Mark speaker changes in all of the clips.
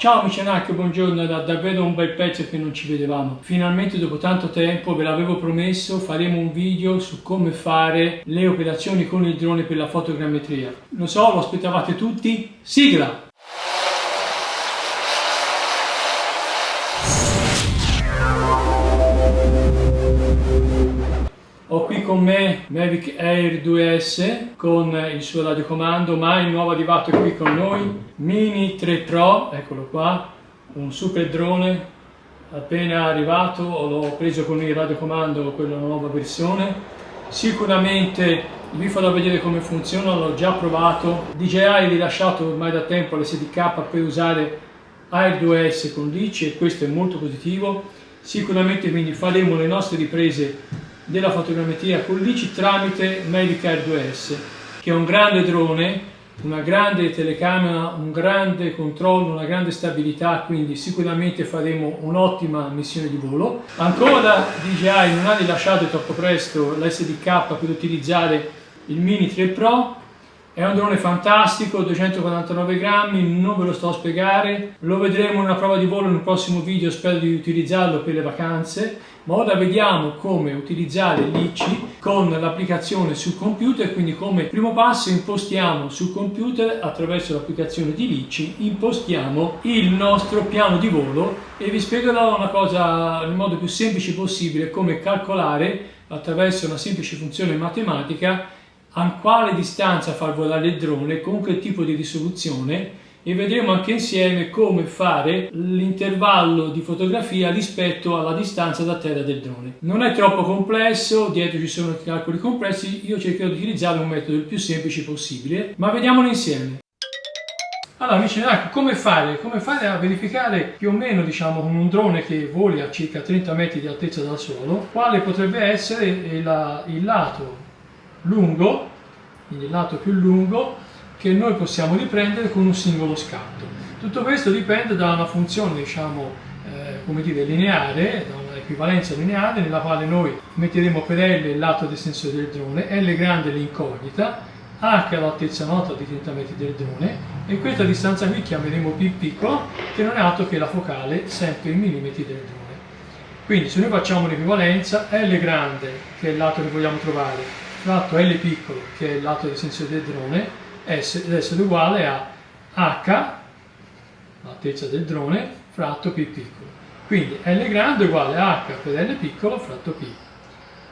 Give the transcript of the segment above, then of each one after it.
Speaker 1: Ciao amici Anacchio, buongiorno, da davvero un bel pezzo che non ci vedevamo. Finalmente dopo tanto tempo, ve l'avevo promesso, faremo un video su come fare le operazioni con il drone per la fotogrammetria. Lo so, lo aspettavate tutti, sigla! Ho qui con me Mavic Air 2S con il suo radiocomando, ma il nuovo arrivato è qui con noi, Mini 3 Pro, eccolo qua, un super drone appena arrivato, l'ho preso con il radiocomando, quella nuova versione. Sicuramente vi farò vedere come funziona, l'ho già provato. DJI ha rilasciato ormai da tempo l'SDK per usare Air 2S con l'ICI e questo è molto positivo. Sicuramente quindi faremo le nostre riprese della fotogrammetria con l'ICI tramite Medicar 2S che è un grande drone, una grande telecamera, un grande controllo, una grande stabilità, quindi sicuramente faremo un'ottima missione di volo. Ancora DJI non ha rilasciato troppo presto l'SDK per utilizzare il Mini 3 Pro, è un drone fantastico, 249 grammi, non ve lo sto a spiegare, lo vedremo in una prova di volo un prossimo video, spero di utilizzarlo per le vacanze, ma ora vediamo come utilizzare l'ICI con l'applicazione sul computer, quindi come primo passo impostiamo sul computer attraverso l'applicazione di l'ICI, impostiamo il nostro piano di volo e vi spiegherò una cosa nel modo più semplice possibile, come calcolare attraverso una semplice funzione matematica a quale distanza far volare il drone, con che tipo di risoluzione e vedremo anche insieme come fare l'intervallo di fotografia rispetto alla distanza da terra del drone. Non è troppo complesso, dietro ci sono calcoli complessi, io cercherò di utilizzare un metodo il più semplice possibile, ma vediamolo insieme. Allora amici, ecco, come fare? Come fare a verificare più o meno diciamo con un drone che voli a circa 30 metri di altezza dal suolo quale potrebbe essere il, il lato lungo, quindi il lato più lungo, che noi possiamo riprendere con un singolo scatto. Tutto questo dipende da una funzione, diciamo, eh, come dire, lineare, da un'equivalenza lineare, nella quale noi metteremo per L il lato del sensore del drone, L grande l'incognita, H l'altezza nota di 30 metri del drone e questa distanza qui chiameremo P piccolo, che non è altro che la focale sempre in millimetri del drone. Quindi se noi facciamo un'equivalenza, L grande, che è il lato che vogliamo trovare, fratto L piccolo, che è il lato di sensore del drone, deve essere uguale a H, l'altezza del drone, fratto P piccolo. Quindi L grande uguale a H per L piccolo fratto P.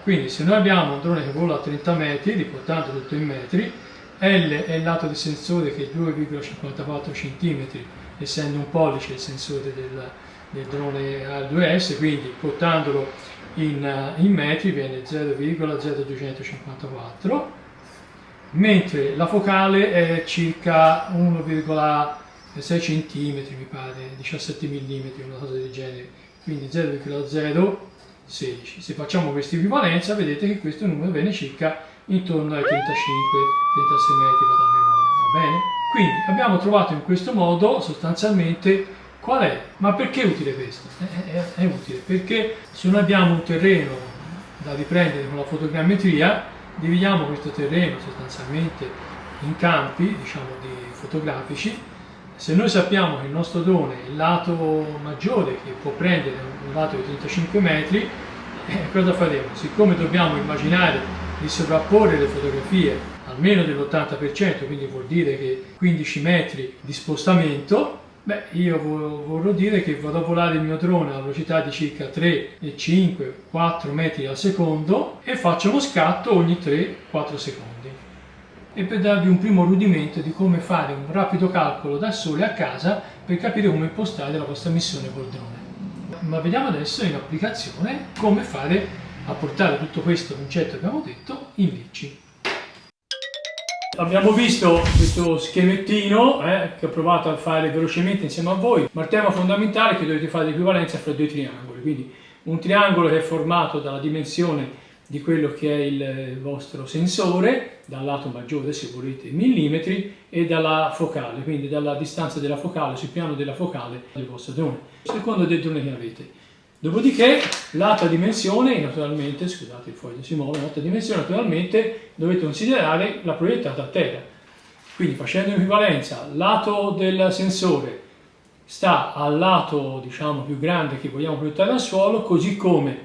Speaker 1: Quindi se noi abbiamo un drone che vola a 30 metri, riportando tutto in metri, L è il lato di sensore che è 2,54 cm, essendo un pollice il sensore del, del drone A2S, quindi portandolo in, in metri viene 0,0254 mentre la focale è circa 1,6 cm mi pare 17 mm una cosa del genere quindi 0,016 se facciamo questa equivalenza vedete che questo numero viene circa intorno ai 35-36 metri vado a memoria va bene? quindi abbiamo trovato in questo modo sostanzialmente Qual è? Ma perché è utile questo? È, è, è, utile perché se noi abbiamo un terreno da riprendere con la fotogrammetria, dividiamo questo terreno sostanzialmente in campi, diciamo, di fotografici. Se noi sappiamo che il nostro drone, il lato maggiore che può prendere un lato di 35 metri, eh, cosa faremo? Siccome dobbiamo immaginare di sovrapporre le fotografie almeno dell'80%, quindi vuol dire che 15 metri di spostamento, Beh, io vorrò dire che vado a volare il mio drone a velocità di circa 3, 5, 4 metri al secondo e faccio uno scatto ogni 3-4 secondi. E per darvi un primo rudimento di come fare un rapido calcolo da sole a casa per capire come impostare la vostra missione col drone. Ma vediamo adesso in applicazione come fare a portare tutto questo concetto che abbiamo detto in bici abbiamo visto questo schemettino eh, che ho provato a fare velocemente insieme a voi, ma il tema fondamentale è che dovete fare l'equivalenza fra due triangoli, quindi un triangolo che è formato dalla dimensione di quello che è il vostro sensore, dal lato maggiore se volete millimetri, e dalla focale, quindi dalla distanza della focale, sul piano della focale del vostro drone, secondo del drone che avete. Dopodiché l'altra dimensione, naturalmente, scusate il foglio si muove, l'altra dimensione naturalmente dovete considerare la proiettata a terra. Quindi facendo un'equivalenza, lato del sensore sta al lato diciamo più grande che vogliamo proiettare dal suolo, così come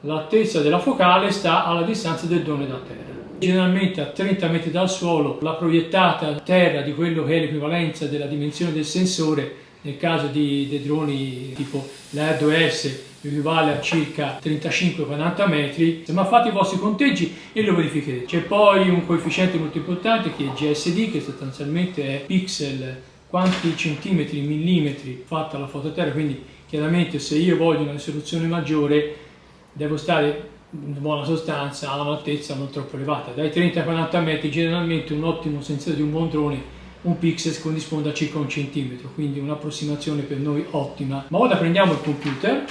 Speaker 1: l'altezza della focale sta alla distanza del drone da terra. Generalmente a 30 metri dal suolo la proiettata a terra di quello che è l'equivalenza della dimensione del sensore nel caso di, dei droni tipo la R2S equivale a circa 35-40 metri, ma fate i vostri conteggi e lo verificherete. C'è poi un coefficiente molto importante che è GSD, che sostanzialmente è pixel quanti centimetri, millimetri fatta la foto a terra, quindi chiaramente se io voglio una risoluzione maggiore devo stare in buona sostanza a un'altezza non troppo elevata. Dai 30 ai 40 metri generalmente un ottimo sensore di un buon drone un pixel corrisponde a circa un centimetro, quindi un'approssimazione per noi ottima. Ma ora prendiamo il computer,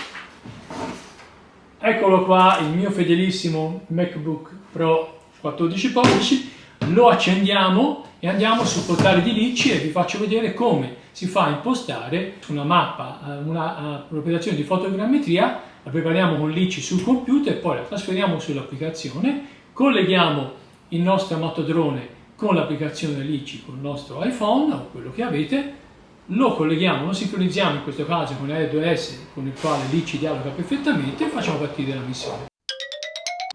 Speaker 1: eccolo qua il mio fedelissimo MacBook Pro 14 pollici, lo accendiamo e andiamo sul portale di Licci e vi faccio vedere come si fa a impostare una mappa, eh, una, un'operazione di fotogrammetria, la prepariamo con Licci sul computer, poi la trasferiamo sull'applicazione, colleghiamo il nostro amato drone con l'applicazione LICI con il nostro iPhone o quello che avete, lo colleghiamo, lo sincronizziamo in questo caso con R2S con il quale LICI dialoga perfettamente e facciamo partire la missione.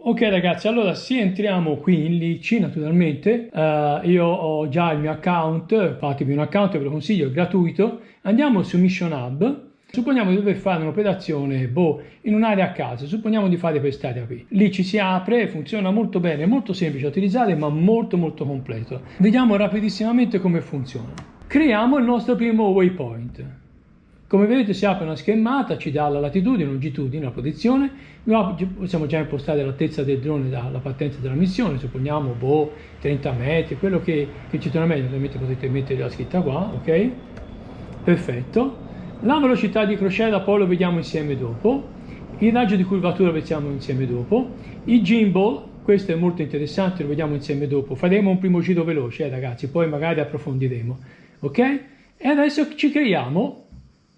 Speaker 1: Ok ragazzi, allora se entriamo qui in Lici naturalmente, uh, io ho già il mio account, fatevi un account, ve lo consiglio, è gratuito, andiamo su Mission Hub, Supponiamo di dover fare un'operazione boh, in un'area a caso, supponiamo di fare quest'area qui. Lì ci si apre, funziona molto bene, molto semplice da utilizzare ma molto molto completo. Vediamo rapidissimamente come funziona. Creiamo il nostro primo waypoint. Come vedete si apre una schermata, ci dà la latitudine, longitudine, la posizione, possiamo già impostare l'altezza del drone dalla partenza della missione, supponiamo boh, 30 metri, quello che, che ci torna meglio, ovviamente potete mettere la scritta qua, ok? Perfetto. La velocità di crociera poi lo vediamo insieme dopo, il raggio di curvatura lo vediamo insieme dopo, il gimbal, questo è molto interessante, lo vediamo insieme dopo, faremo un primo giro veloce eh, ragazzi, poi magari approfondiremo, ok? E adesso ci creiamo,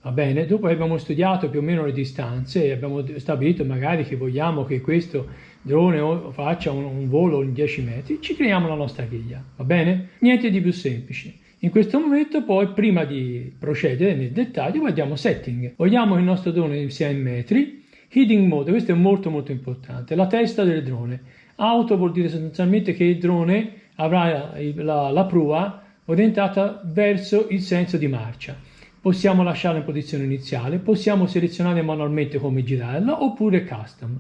Speaker 1: va bene, dopo abbiamo studiato più o meno le distanze e abbiamo stabilito magari che vogliamo che questo drone faccia un, un volo in 10 metri, ci creiamo la nostra griglia, va bene? Niente di più semplice. In questo momento poi, prima di procedere nel dettaglio, guardiamo setting. Vogliamo che il nostro drone sia in metri. Heading mode, questo è molto molto importante. La testa del drone. Auto vuol dire sostanzialmente che il drone avrà la, la prua orientata verso il senso di marcia. Possiamo lasciarla in posizione iniziale, possiamo selezionare manualmente come girarla oppure custom.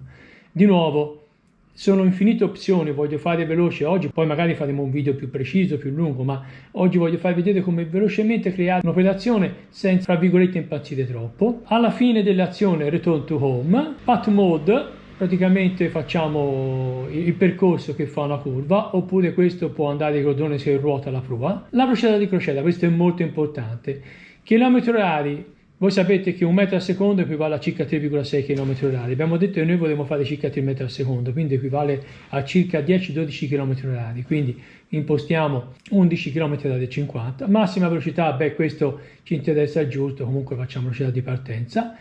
Speaker 1: Di nuovo, sono infinite opzioni, voglio fare veloce oggi, poi magari faremo un video più preciso, più lungo, ma oggi voglio farvi vedere come velocemente creare un'operazione senza, tra virgolette, impazzire troppo. Alla fine dell'azione Return to Home, Path Mode, praticamente facciamo il percorso che fa una curva, oppure questo può andare il drone se ruota la prua. La velocità di crociera, questo è molto importante. Chilometri orari, voi sapete che un metro al secondo equivale a circa 3,6 km orari. Abbiamo detto che noi vorremmo fare circa 3 metri al secondo, quindi equivale a circa 10-12 km orari. Quindi impostiamo 11 km orari 50. Massima velocità, beh questo ci interessa giusto, comunque facciamo velocità di partenza.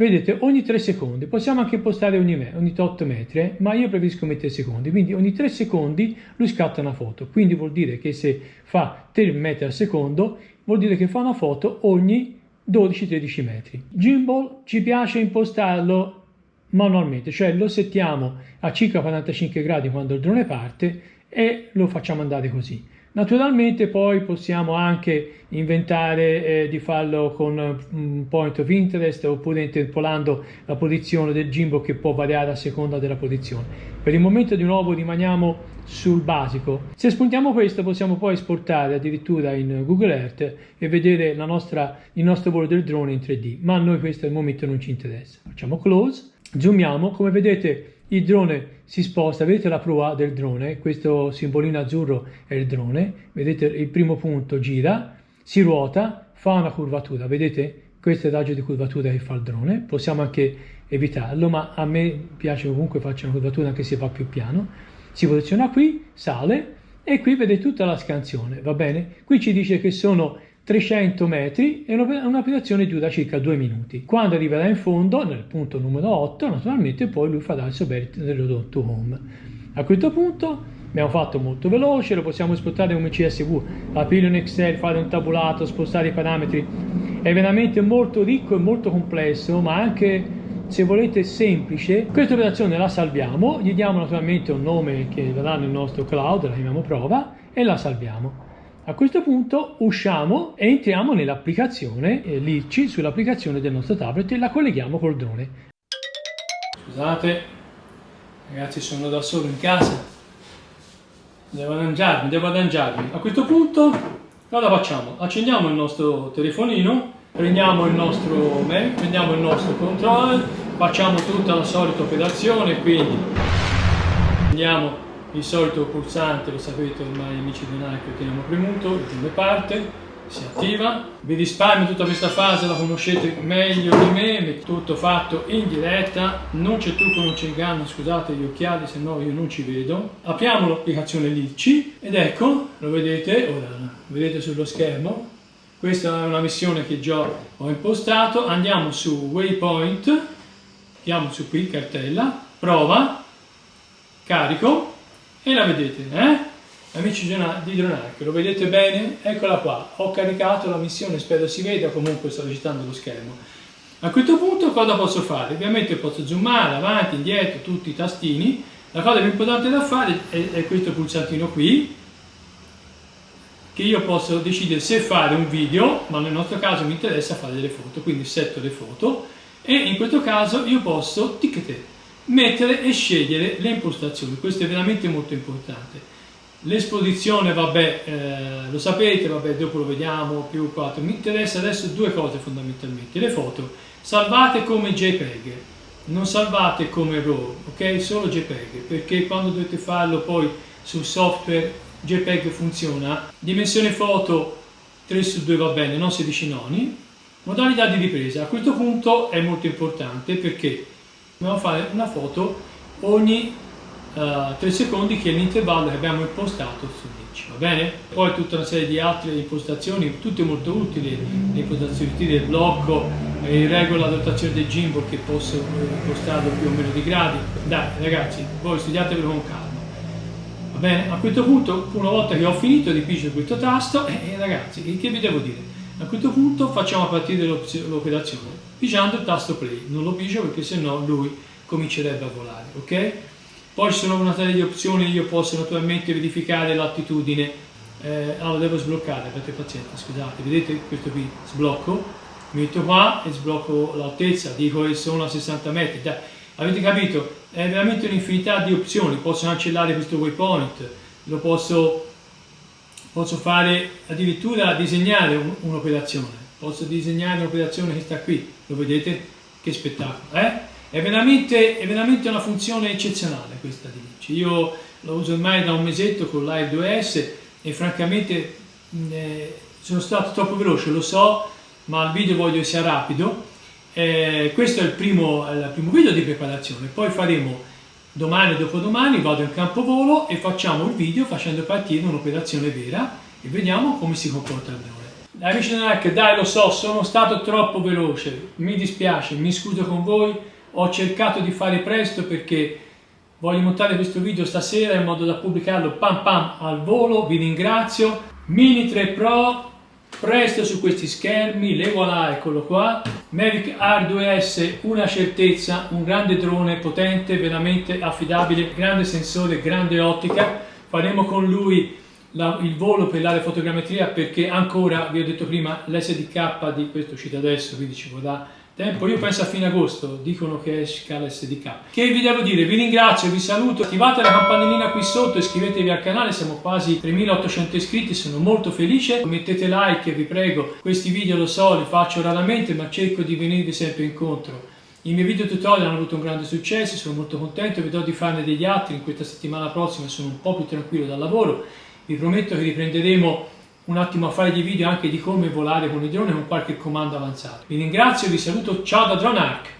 Speaker 1: Vedete, ogni 3 secondi, possiamo anche impostare ogni, ogni 8 metri, eh? ma io preferisco mettere secondi, quindi ogni 3 secondi lui scatta una foto, quindi vuol dire che se fa 3 metri al secondo, vuol dire che fa una foto ogni 12-13 metri. Gimbal ci piace impostarlo manualmente, cioè lo settiamo a circa 45 gradi quando il drone parte e lo facciamo andare così. Naturalmente poi possiamo anche inventare eh, di farlo con un point of interest oppure interpolando la posizione del gimbal che può variare a seconda della posizione. Per il momento di nuovo rimaniamo sul basico. Se spuntiamo questo possiamo poi esportare addirittura in Google Earth e vedere nostra, il nostro volo del drone in 3D, ma a noi questo al momento non ci interessa. Facciamo close, zoomiamo, come vedete il drone si sposta, vedete la prua del drone, questo simbolino azzurro è il drone, vedete il primo punto gira, si ruota, fa una curvatura, vedete? Questo è il raggio di curvatura che fa il drone, possiamo anche evitarlo, ma a me piace comunque faccia una curvatura anche se va più piano. Si posiziona qui, sale e qui vede tutta la scansione, va bene? Qui ci dice che sono 300 metri e un'operazione dura circa 2 minuti. Quando arriverà in fondo, nel punto numero 8, naturalmente poi lui farà il subert dell'odotto home. A questo punto abbiamo fatto molto veloce, lo possiamo esportare come CSV, aprirlo in Excel, fare un tabulato, spostare i parametri è veramente molto ricco e molto complesso, ma anche se volete semplice. Questa operazione la salviamo, gli diamo naturalmente un nome che verrà nel nostro cloud, la chiamiamo prova e la salviamo. A questo punto usciamo e entriamo nell'applicazione eh, l'IRCI sull'applicazione del nostro tablet e la colleghiamo col drone. Scusate, ragazzi sono da solo in casa, devo arrangiarmi, devo arrangiarmi. A questo punto cosa facciamo? Accendiamo il nostro telefonino prendiamo il nostro mail, prendiamo il nostro controller, facciamo tutta la solita operazione, quindi prendiamo il solito pulsante, lo sapete ormai amici di Nike, lo teniamo premuto, il prime parte, si attiva, vi risparmio tutta questa fase, la conoscete meglio di me, tutto fatto in diretta, non c'è trucco, non c'è inganno, scusate gli occhiali se no io non ci vedo. Apriamo l'applicazione Litchi ed ecco, lo vedete, ora lo vedete sullo schermo, questa è una missione che già ho impostato. Andiamo su waypoint andiamo su qui cartella prova carico e la vedete eh? amici di Dronark lo vedete bene? Eccola qua. Ho caricato la missione spero si veda comunque sto recitando lo schermo. A questo punto cosa posso fare? ovviamente posso zoomare avanti indietro tutti i tastini. La cosa più importante da fare è, è questo pulsantino qui che io posso decidere se fare un video, ma nel nostro caso mi interessa fare delle foto, quindi setto le foto. E in questo caso io posso ticchettare, mettere e scegliere le impostazioni, questo è veramente molto importante. L'esposizione, vabbè, eh, lo sapete, vabbè, dopo lo vediamo, più 4. Mi interessa adesso due cose fondamentalmente. Le foto, salvate come JPEG, non salvate come RAW, ok? Solo JPEG, perché quando dovete farlo poi sul software JPEG funziona, dimensione foto 3 su 2 va bene, non 16 noni, modalità di ripresa, a questo punto è molto importante perché dobbiamo fare una foto ogni uh, eh, 3 secondi che è l'intervallo che abbiamo impostato su Ditch, va bene? Poi tutta una serie di altre impostazioni, tutte molto utili, le impostazioni del blocco, eh, regola la dotazione del gimbal che posso eh, impostarlo più o meno di gradi, dai ragazzi, voi studiatevelo con calma. Bene, a questo punto, una volta che ho finito pigiare questo tasto, eh, ragazzi, che vi devo dire? A questo punto facciamo partire l'operazione, pigiando il tasto play. Non lo pigio perché sennò lui comincerebbe a volare, ok? Poi ci sono una serie di opzioni, io posso naturalmente verificare l'attitudine, eh, ah, lo devo sbloccare, avete pazienza, scusate, vedete questo qui, sblocco, metto qua e sblocco l'altezza, dico che sono a 60 metri, dai, avete capito? È veramente un'infinità di opzioni, posso cancellare questo waypoint, lo posso, posso fare addirittura disegnare un'operazione, posso disegnare un'operazione che sta qui, lo vedete? Che spettacolo, eh? È veramente, è veramente una funzione eccezionale questa di Vinci. Io lo uso ormai da un mesetto con Live 2S e francamente eh, sono stato troppo veloce, lo so, ma il video voglio sia rapido eh, questo è il primo, il primo video di preparazione, poi faremo domani o dopodomani, vado in campo volo e facciamo il video facendo partire un'operazione vera e vediamo come si comporta il drone. Amici del dai lo so, sono stato troppo veloce, mi dispiace, mi scuso con voi, ho cercato di fare presto perché voglio montare questo video stasera in modo da pubblicarlo pam pam al volo, vi ringrazio. Mini 3 Pro presto su questi schermi, le voilà, eccolo qua, Mavic Air 2S, una certezza, un grande drone potente, veramente affidabile, grande sensore, grande ottica, faremo con lui la, il volo per l'aerofotogrammetria perché ancora, vi ho detto prima, l'SDK di questo uscito adesso, quindi ci vorrà tempo, io penso a fine agosto, dicono che esca l'SDK. Che vi devo dire? Vi ringrazio, vi saluto, attivate la campanellina qui sotto, iscrivetevi al canale, siamo quasi 3800 iscritti, sono molto felice, mettete like, vi prego, questi video lo so, li faccio raramente, ma cerco di venirvi sempre incontro. I miei video tutorial hanno avuto un grande successo, sono molto contento, vedrò di farne degli altri, in questa settimana prossima sono un po' più tranquillo dal lavoro, vi prometto che riprenderemo un attimo a fare dei video anche di come volare con i droni con qualche comando avanzato. Vi ringrazio, vi saluto, ciao da DroneArc!